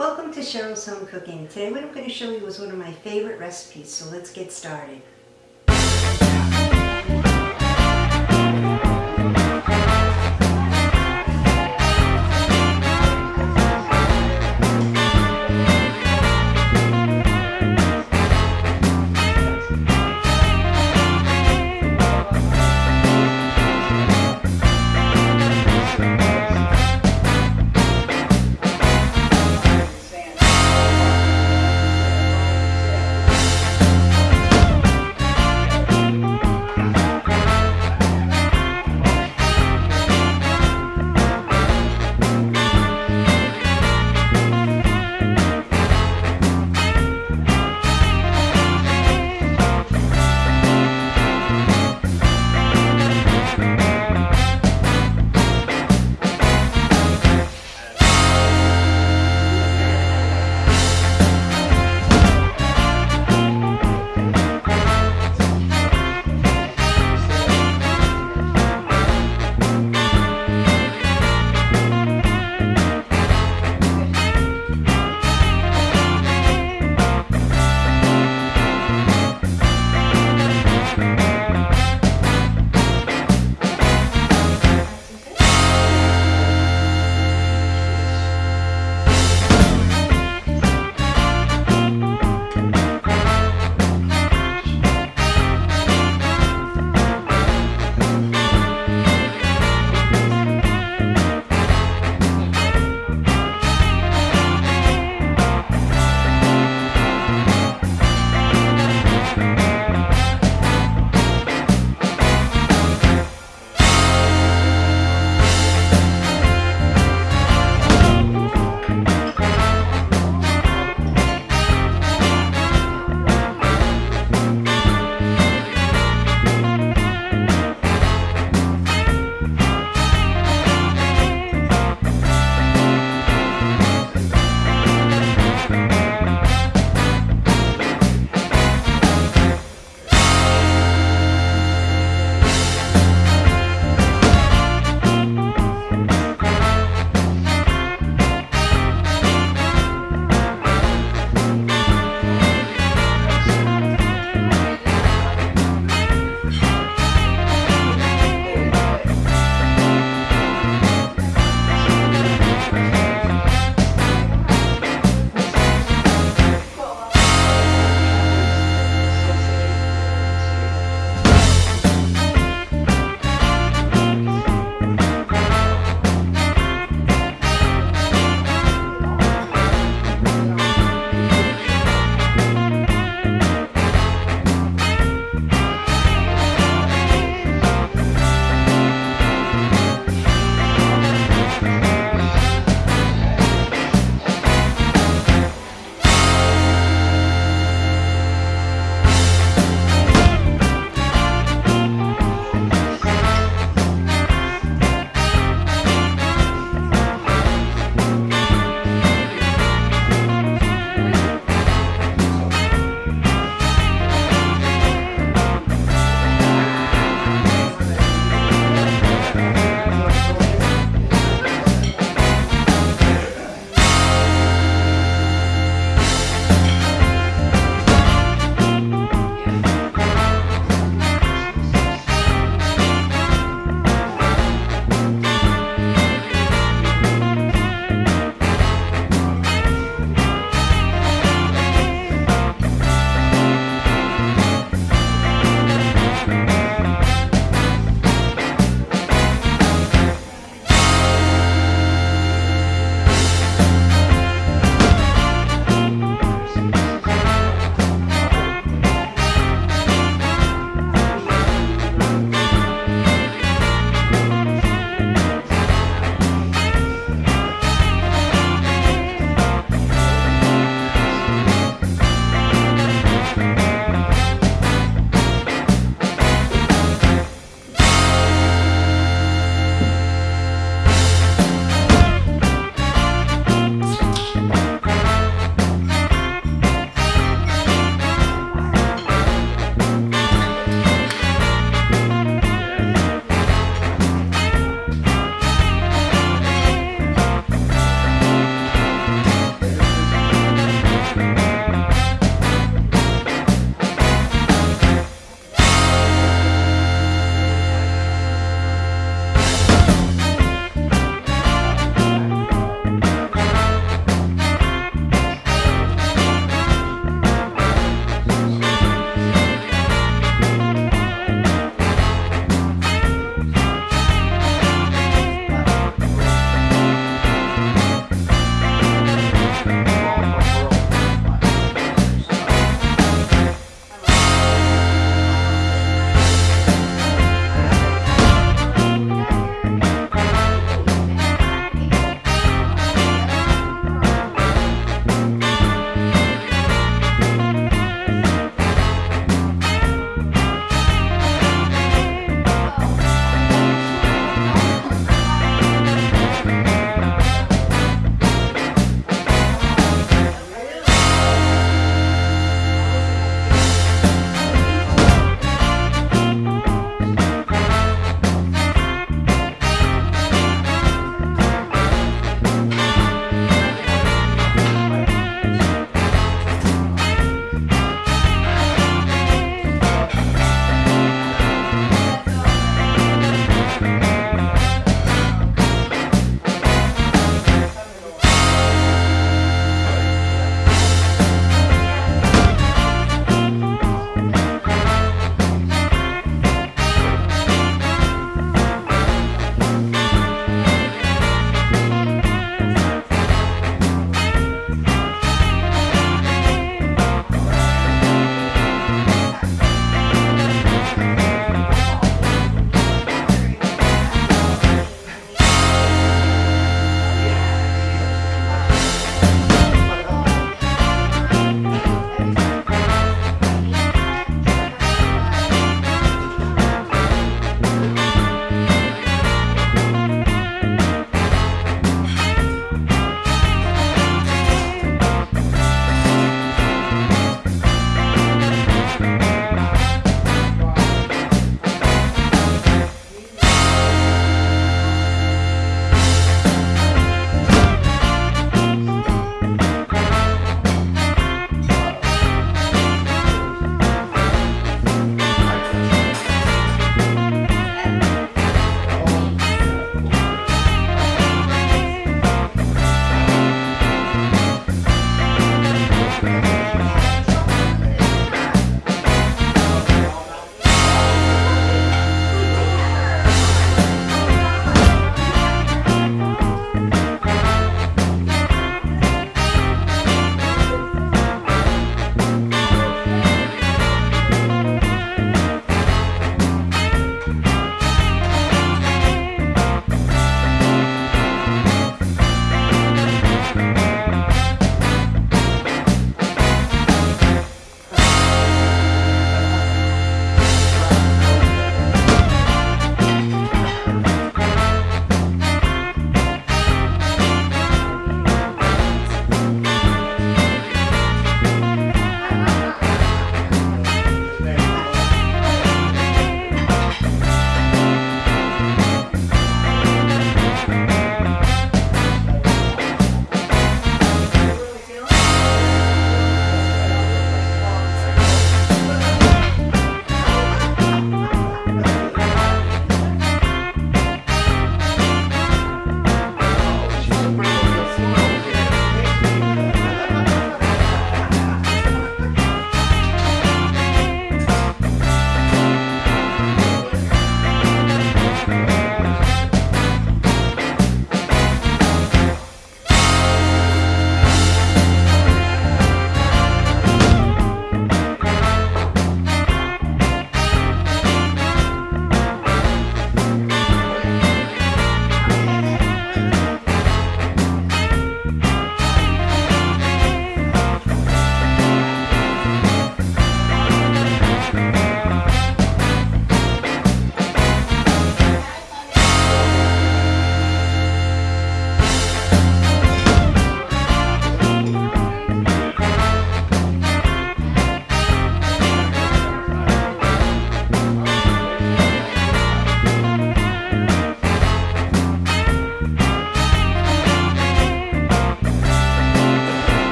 Welcome to Cheryl's Home Cooking. Today what I'm going to show you is one of my favorite recipes, so let's get started.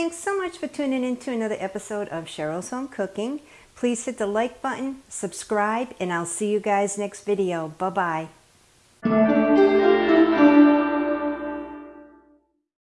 Thanks so much for tuning in to another episode of Cheryl's Home Cooking. Please hit the like button, subscribe, and I'll see you guys next video. Bye-bye.